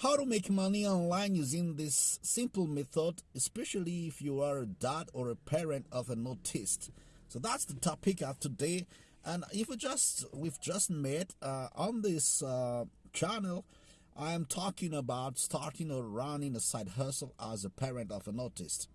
How to make money online using this simple method, especially if you are a dad or a parent of an autist. So that's the topic of today. And if we just we've just met uh, on this uh, channel, I am talking about starting or running a side hustle as a parent of an autist.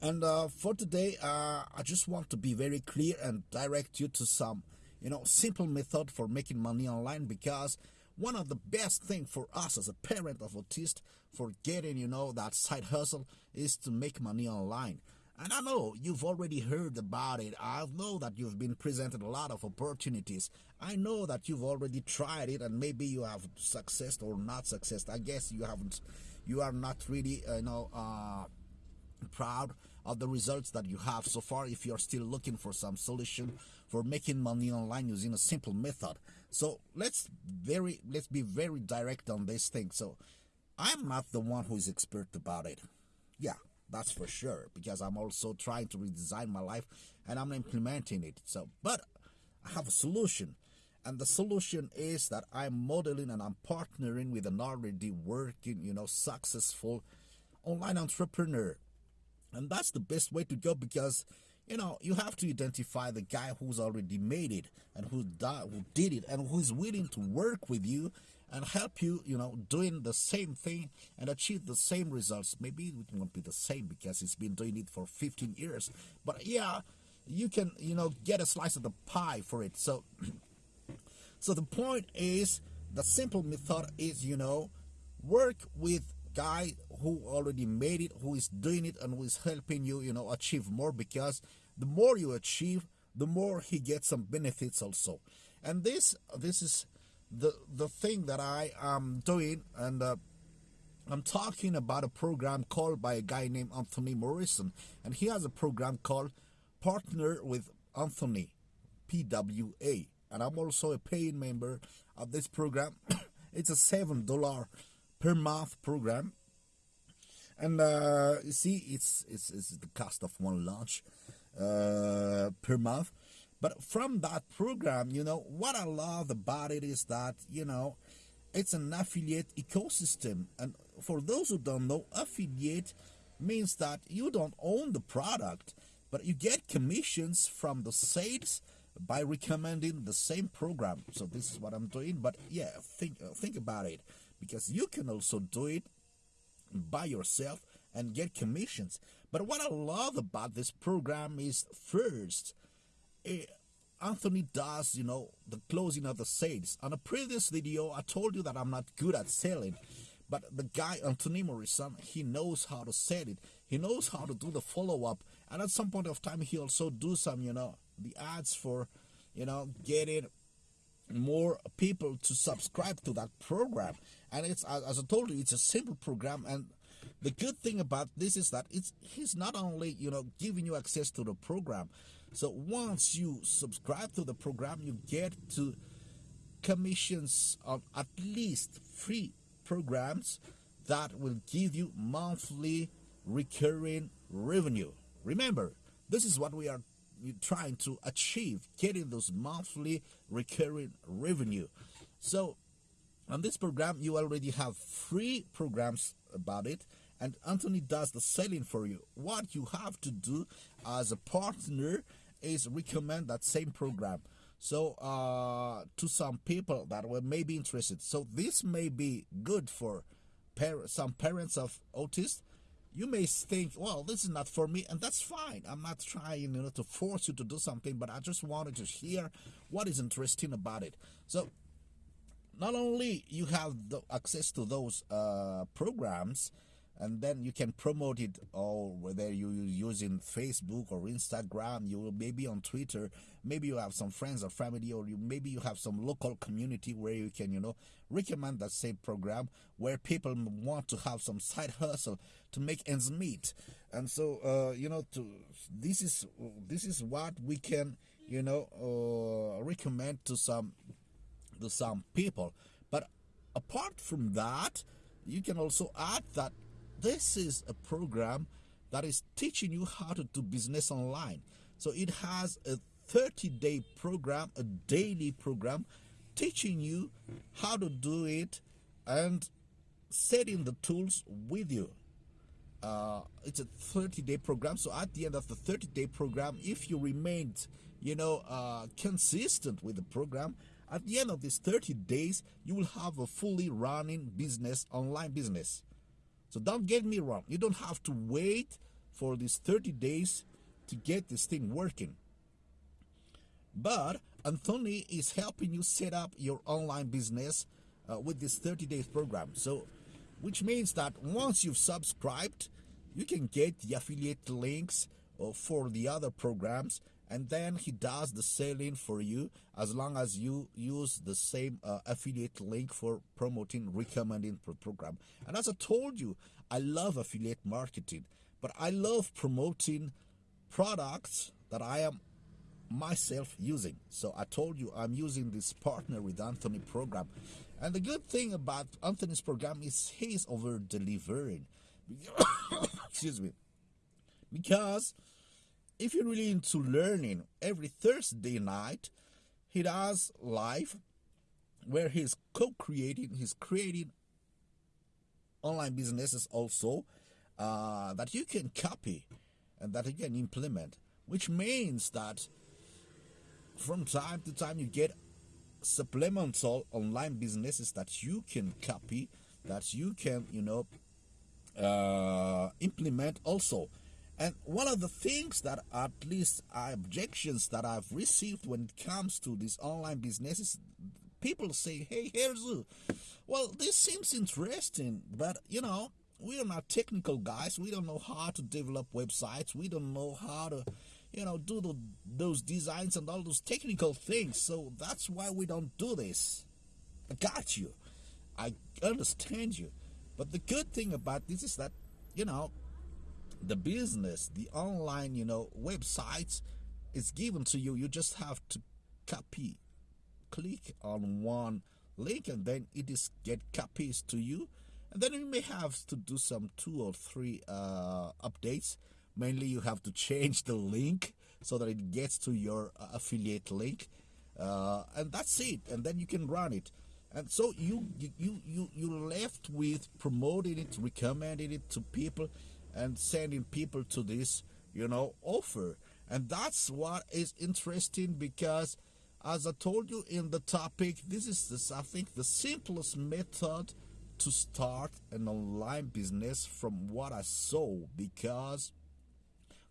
And uh, for today, uh, I just want to be very clear and direct you to some, you know, simple method for making money online because one of the best thing for us as a parent of autist for getting, you know, that side hustle is to make money online. And I know you've already heard about it. I know that you've been presented a lot of opportunities. I know that you've already tried it and maybe you have success or not success. I guess you haven't, you are not really, uh, you know, uh, proud of the results that you have so far if you're still looking for some solution for making money online using a simple method so let's very let's be very direct on this thing. So i'm not the one who is expert about it. Yeah that's for sure because i'm also trying to redesign my life and i'm implementing it. So but i have a solution. And the solution is that i'm modeling and i'm partnering with an already working you know successful online entrepreneur. And that's the best way to go because, you know, you have to identify the guy who's already made it and who, who did it and who's willing to work with you and help you, you know, doing the same thing and achieve the same results. Maybe it won't be the same because he's been doing it for 15 years. But yeah, you can, you know, get a slice of the pie for it. So, so the point is, the simple method is, you know, work with guy who already made it, who is doing it, and who is helping you, you know, achieve more because the more you achieve, the more he gets some benefits also. And this this is the the thing that I am doing, and uh, I'm talking about a program called by a guy named Anthony Morrison, and he has a program called Partner with Anthony, PWA, and I'm also a paying member of this program. it's a seven dollar per month program and uh, you see it's, it's it's the cost of one lunch uh, per month. But from that program you know what i love about it is that you know it's an affiliate ecosystem. And for those who don't know affiliate means that you don't own the product but you get commissions from the sales by recommending the same program. So this is what i'm doing. But yeah think uh, think about it. Because you can also do it by yourself and get commissions. But what I love about this program is first, eh, Anthony does, you know, the closing of the sales. On a previous video, I told you that I'm not good at selling. But the guy, Anthony Morrison, he knows how to sell it. He knows how to do the follow-up. And at some point of time, he also do some, you know, the ads for, you know, getting more people to subscribe to that program and it's as i told you it's a simple program and the good thing about this is that it's he's not only you know giving you access to the program. So once you subscribe to the program you get to commissions on at least three programs that will give you monthly recurring revenue. Remember this is what we are trying to achieve getting those monthly recurring revenue. So on this program you already have free programs about it and Anthony does the selling for you what you have to do as a partner is recommend that same program so uh, to some people that were maybe interested so this may be good for par some parents of autists you may think, well, this is not for me, and that's fine. I'm not trying, you know, to force you to do something, but I just wanted to hear what is interesting about it. So, not only you have the access to those uh, programs, and then you can promote it or whether you're using facebook or instagram you will maybe on twitter maybe you have some friends or family or you maybe you have some local community where you can you know recommend that same program where people want to have some side hustle to make ends meet. And so uh, you know to this is this is what we can you know uh, recommend to some to some people. But apart from that you can also add that this is a program that is teaching you how to do business online. So it has a 30 day program, a daily program teaching you how to do it and setting the tools with you. Uh, it's a 30 day program. So at the end of the 30 day program, if you remained, you know, uh, consistent with the program, at the end of these 30 days, you will have a fully running business, online business. So don't get me wrong. You don't have to wait for these 30 days to get this thing working. But Anthony is helping you set up your online business uh, with this 30 days program. So, which means that once you've subscribed, you can get the affiliate links uh, for the other programs and then he does the selling for you as long as you use the same uh, affiliate link for promoting recommending pro program. And as i told you i love affiliate marketing but i love promoting products that i am myself using. So i told you i'm using this partner with anthony program. And the good thing about anthony's program is he's over delivering excuse me. Because if you're really into learning, every Thursday night he does live where he's co-creating, he's creating online businesses also uh, that you can copy and that you can implement, which means that from time to time you get supplemental online businesses that you can copy, that you can, you know, uh, implement also. And one of the things that at least are objections that I've received when it comes to these online businesses, people say, hey, Herzu, well, this seems interesting, but you know, we are not technical guys. We don't know how to develop websites. We don't know how to, you know, do the, those designs and all those technical things. So that's why we don't do this. I got you. I understand you. But the good thing about this is that, you know, the business, the online, you know, websites is given to you. You just have to copy, click on one link, and then it is get copies to you. And then you may have to do some two or three uh, updates. Mainly, you have to change the link so that it gets to your uh, affiliate link, uh, and that's it. And then you can run it. And so you you you you left with promoting it, recommending it to people and sending people to this, you know, offer. And that's what is interesting because, as I told you in the topic, this is, this, I think, the simplest method to start an online business from what I saw because,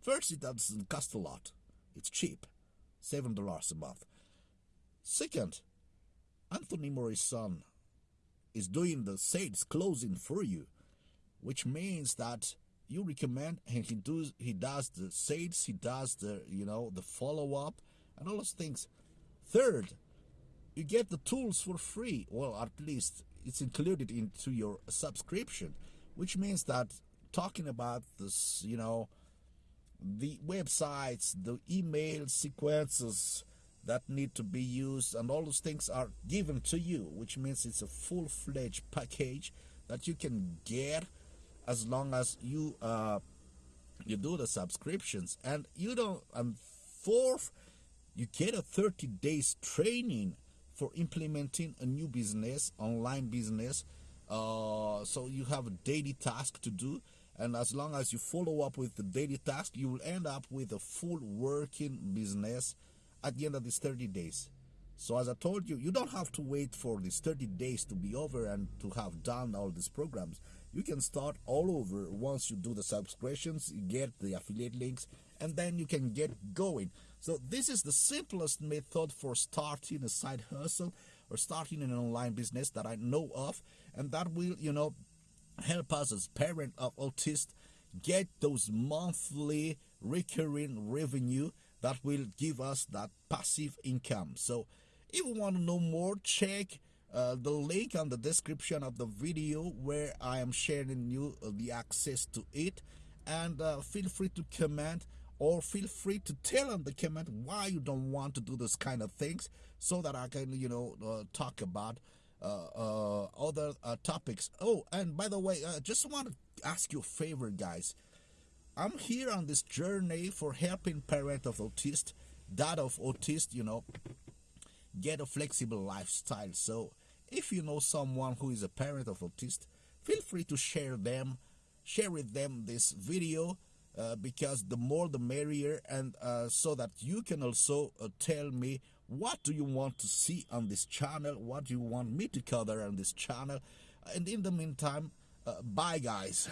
first, it doesn't cost a lot, it's cheap $7 a month. Second, Anthony Morrison is doing the sales closing for you, which means that you recommend and he does he does the sales he does the you know the follow-up and all those things. Third you get the tools for free. Well at least it's included into your subscription which means that talking about this you know the websites the email sequences that need to be used and all those things are given to you which means it's a full-fledged package that you can get as long as you uh, you do the subscriptions and you don't and fourth you get a 30 days training for implementing a new business online business uh, so you have a daily task to do. And as long as you follow up with the daily task you will end up with a full working business at the end of these 30 days. So as i told you you don't have to wait for these 30 days to be over and to have done all these programs you can start all over once you do the subscriptions you get the affiliate links and then you can get going. So this is the simplest method for starting a side hustle or starting an online business that i know of and that will you know help us as parent of autists get those monthly recurring revenue that will give us that passive income. So if you want to know more check uh, the link on the description of the video where I am sharing you uh, the access to it. And uh, feel free to comment or feel free to tell on the comment why you don't want to do this kind of things so that I can you know uh, talk about uh, other topics. Oh and by the way I just want to ask you a favor guys. I'm here on this journey for helping parent of autist dad of autist you know get a flexible lifestyle. So if you know someone who is a parent of autist, feel free to share them, share with them this video. Uh, because the more the merrier and uh, so that you can also uh, tell me what do you want to see on this channel what do you want me to cover on this channel and in the meantime uh, bye guys